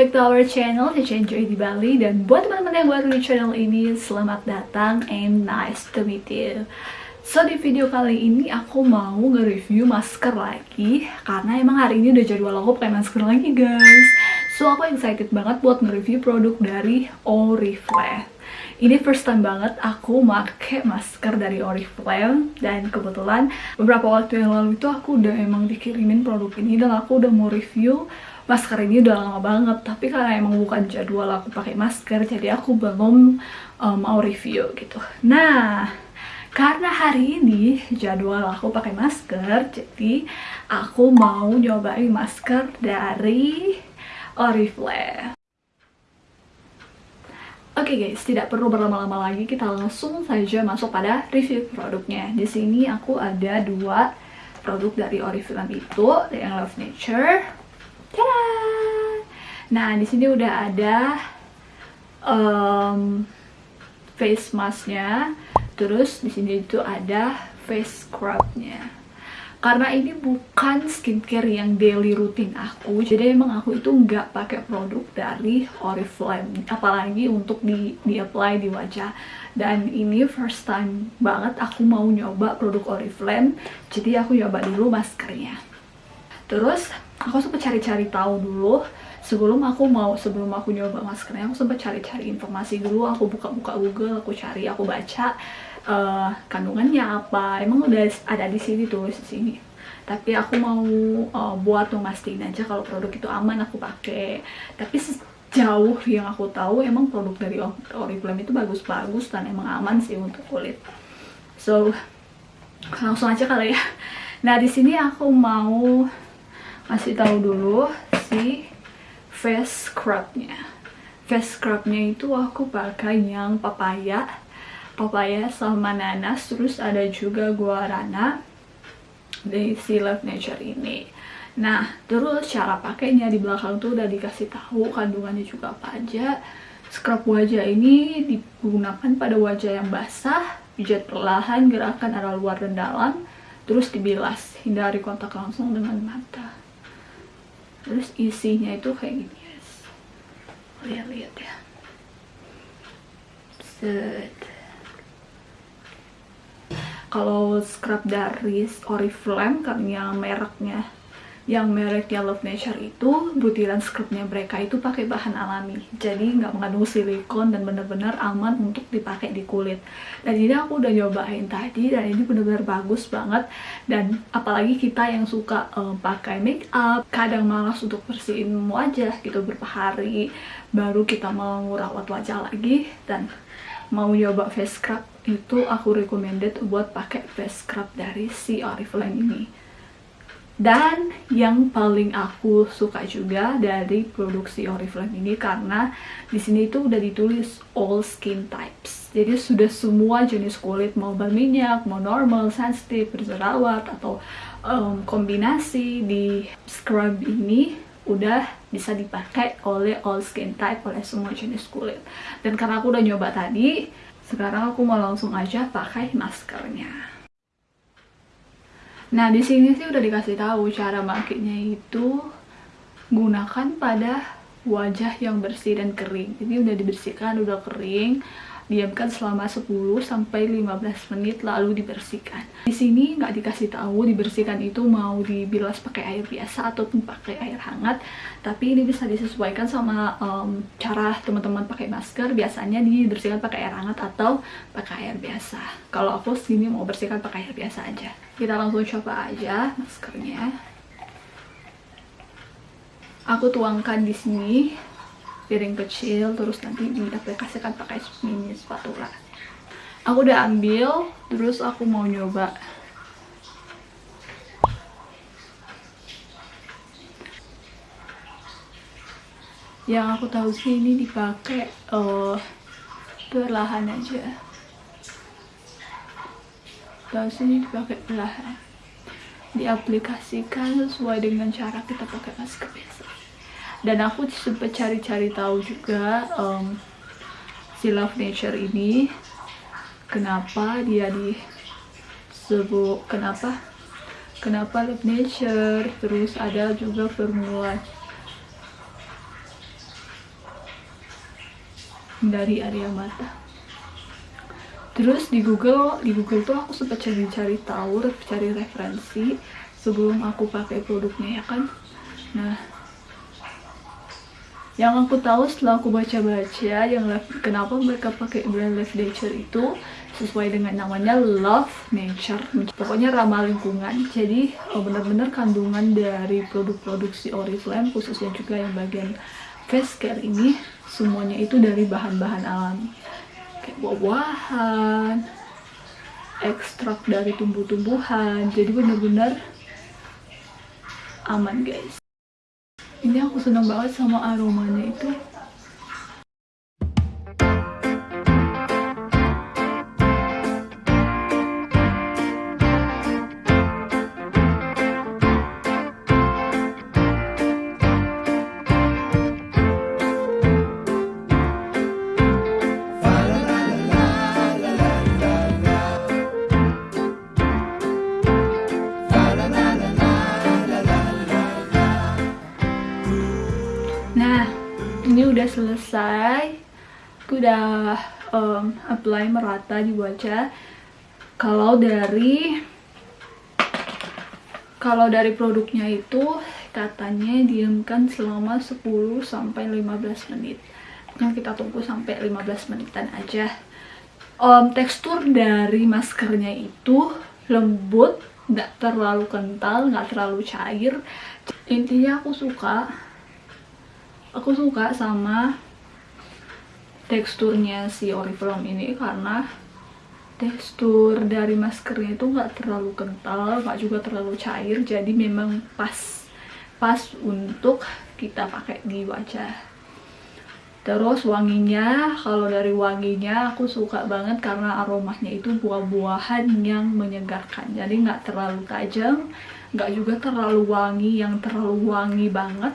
back to our channel, Cici Enjoy di Bali. Dan buat teman-teman yang baru di channel ini, selamat datang and nice to meet you. So di video kali ini aku mau nge-review masker lagi Karena emang hari ini udah jadwal aku pakai masker lagi guys. So aku excited banget buat nge-review produk dari Oriflame. Ini first time banget aku make masker dari Oriflame. Dan kebetulan beberapa waktu yang lalu itu aku udah emang dikirimin produk ini dan aku udah mau review masker ini udah lama banget tapi karena emang bukan jadwal aku pakai masker jadi aku belum um, mau review gitu nah karena hari ini jadwal aku pakai masker jadi aku mau nyobain masker dari Oriflame Oke okay guys, tidak perlu berlama-lama lagi, kita langsung saja masuk pada review produknya. Di sini aku ada dua produk dari Oriflame itu, yang Love Nature. Nah, di sini udah ada um, face masknya, terus di sini itu ada face scrubnya. Karena ini bukan skincare yang daily rutin aku jadi emang aku itu nggak pakai produk dari Oriflame apalagi untuk di, di apply di wajah. Dan ini first time banget aku mau nyoba produk Oriflame jadi aku nyoba dulu maskernya. Terus aku sempat cari-cari tahu dulu sebelum aku mau sebelum aku nyoba maskernya aku sempat cari-cari informasi dulu. Aku buka-buka Google aku cari aku baca uh, kandungannya apa. Emang udah ada di sini tulis di sini. Tapi aku mau uh, buat memastikan aja kalau produk itu aman aku pakai. Tapi sejauh yang aku tahu emang produk dari Oriflame itu bagus-bagus dan emang aman sih untuk kulit. So langsung aja kali ya. Nah di sini aku mau kasih tahu dulu si face scrubnya. Face scrubnya itu aku pakai yang papaya papaya sama nanas terus ada juga guarana dari si Love Nature ini. Nah terus cara pakainya di belakang tuh udah dikasih tahu kandungannya juga apa aja. Scrub wajah ini digunakan pada wajah yang basah pijat perlahan gerakan arah luar dan dalam terus dibilas hindari kontak langsung dengan mata terus isinya itu kayak gini guys. Lihat-lihat ya set. Kalau scrub dari Oriflame karena mereknya yang mereknya Love Nature itu butiran scrubnya mereka itu pakai bahan alami. Jadi nggak mengandung silikon dan benar-benar aman untuk dipakai di kulit. Dan ini aku udah nyobain tadi dan ini benar-benar bagus banget. Dan apalagi kita yang suka um, pakai make up kadang malas untuk bersihin wajah gitu beberapa hari baru kita mau merawat wajah lagi. Dan mau nyoba face scrub itu aku recommended buat pakai face scrub dari si Oriflame ini dan yang paling aku suka juga dari produksi Oriflame ini karena di sini itu udah ditulis all skin types. Jadi sudah semua jenis kulit mau berminyak, mau normal, sensitif, berjerawat atau um, kombinasi di scrub ini udah bisa dipakai oleh all skin type oleh semua jenis kulit. Dan karena aku udah nyoba tadi sekarang aku mau langsung aja pakai maskernya nah di sini sih udah dikasih tahu cara makainya itu gunakan pada wajah yang bersih dan kering. Jadi udah dibersihkan udah kering diamkan selama 10 sampai 15 menit lalu dibersihkan. Di sini nggak dikasih tahu dibersihkan itu mau dibilas pakai air biasa ataupun pakai air hangat, tapi ini bisa disesuaikan sama um, cara teman-teman pakai masker. Biasanya dibersihkan pakai air hangat atau pakai air biasa. Kalau aku sini mau bersihkan pakai air biasa aja. Kita langsung coba aja maskernya. Aku tuangkan di sini piring kecil terus nanti diaplikasikan pakai mini spatula aku udah ambil terus aku mau nyoba. Yang aku tahu sih ini dipakai uh, perlahan aja. Tahu sini dipakai perlahan. Diaplikasikan sesuai dengan cara kita pakai masker biasa dan aku sempat cari-cari tahu juga um, si Love Nature ini kenapa dia disebut kenapa kenapa Love Nature? Terus ada juga formula dari area mata. Terus di Google di Google tuh aku sempat cari-cari tahu cari referensi sebelum aku pakai produknya ya kan? Nah yang aku tahu setelah aku baca-baca yang kenapa mereka pakai brand Love Nature itu sesuai dengan namanya Love Nature. Pokoknya ramah lingkungan. Jadi oh, benar-benar kandungan dari produk-produk si Oriflame khususnya juga yang bagian face care ini semuanya itu dari bahan-bahan alami. Kayak buah-buahan ekstrak dari tumbuh-tumbuhan. Jadi benar-benar aman guys ini aku seneng banget sama aromanya itu ini udah selesai aku udah um, apply merata di wajah. Kalau dari kalau dari produknya itu katanya diamkan selama 10 sampai 15 menit. Yang kita tunggu sampai 15 menitan aja. Um, tekstur dari maskernya itu lembut nggak terlalu kental nggak terlalu cair. Intinya aku suka aku suka sama teksturnya si Oriflame ini karena tekstur dari maskernya itu nggak terlalu kental, nggak juga terlalu cair, jadi memang pas pas untuk kita pakai di wajah. Terus wanginya, kalau dari wanginya aku suka banget karena aromanya itu buah-buahan yang menyegarkan. Jadi nggak terlalu tajam, nggak juga terlalu wangi yang terlalu wangi banget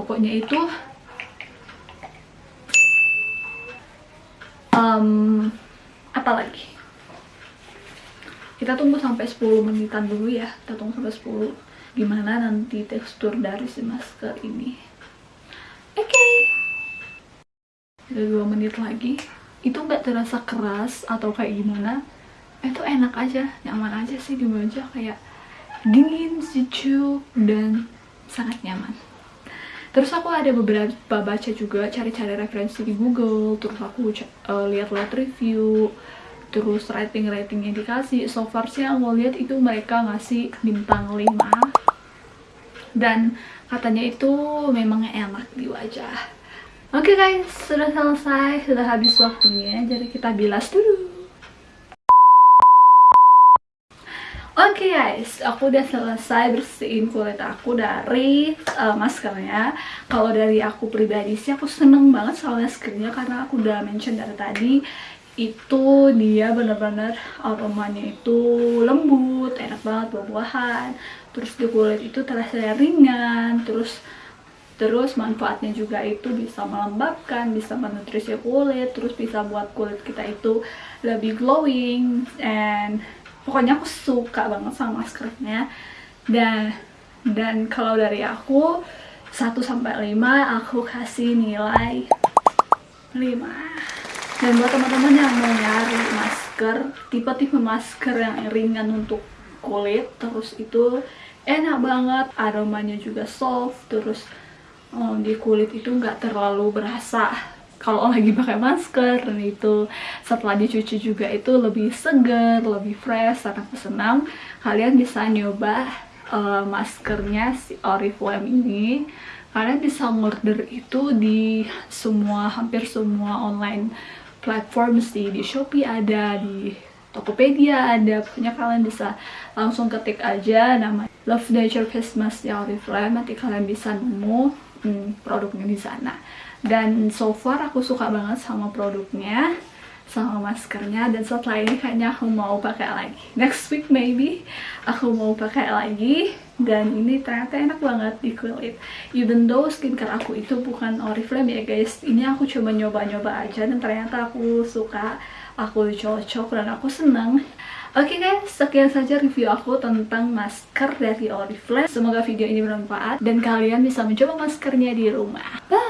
pokoknya itu um, apa lagi? Kita tunggu sampai 10 menitan dulu ya. Kita tunggu sampai 10 gimana nanti tekstur dari si masker ini? Oke. Okay. udah 2 menit lagi. Itu nggak terasa keras atau kayak gimana? Itu enak aja nyaman aja sih di wajah kayak dingin sejuk dan sangat nyaman terus aku ada beberapa baca juga cari-cari referensi di Google terus aku uh, lihat-lihat review terus rating-ratingnya dikasih. So far sih yang mau lihat itu mereka ngasih bintang 5 dan katanya itu memang enak di wajah. Oke okay guys sudah selesai sudah habis waktunya jadi kita bilas dulu Oke okay guys, aku udah selesai bersihin kulit aku dari uh, maskernya. Kalau dari aku pribadi sih aku seneng banget sama maskernya karena aku udah mention dari tadi itu dia bener-bener aromanya itu lembut, enak banget buah-buahan. Terus di kulit itu terasa ringan, terus terus manfaatnya juga itu bisa melembabkan, bisa menutrisi kulit, terus bisa buat kulit kita itu lebih glowing and pokoknya aku suka banget sama maskernya. Dan dan kalau dari aku 1 sampai 5 aku kasih nilai 5 dan buat teman-teman yang mau nyari masker tipe-tipe masker yang ringan untuk kulit terus itu enak banget aromanya juga soft terus um, di kulit itu nggak terlalu berasa kalau lagi pakai masker dan itu setelah dicuci juga itu lebih segar, lebih fresh, sangat senang. Kalian bisa nyoba uh, maskernya si Oriflame ini. Kalian bisa order itu di semua hampir semua online platform sih. Di Shopee ada di Tokopedia ada. Pokoknya kalian bisa langsung ketik aja nama Love Nature Face Mask Oriflame. Nanti kalian bisa nemu hmm, produknya di sana. Dan so far aku suka banget sama produknya sama maskernya. Dan setelah ini kayaknya aku mau pakai lagi. Next week maybe aku mau pakai lagi. Dan ini ternyata enak banget di kulit. Even though skincare aku itu bukan Oriflame ya guys. Ini aku coba nyoba-nyoba aja dan ternyata aku suka aku cocok dan aku seneng Oke okay guys, sekian saja review aku tentang masker dari Oriflame. Semoga video ini bermanfaat dan kalian bisa mencoba maskernya di rumah. Bye!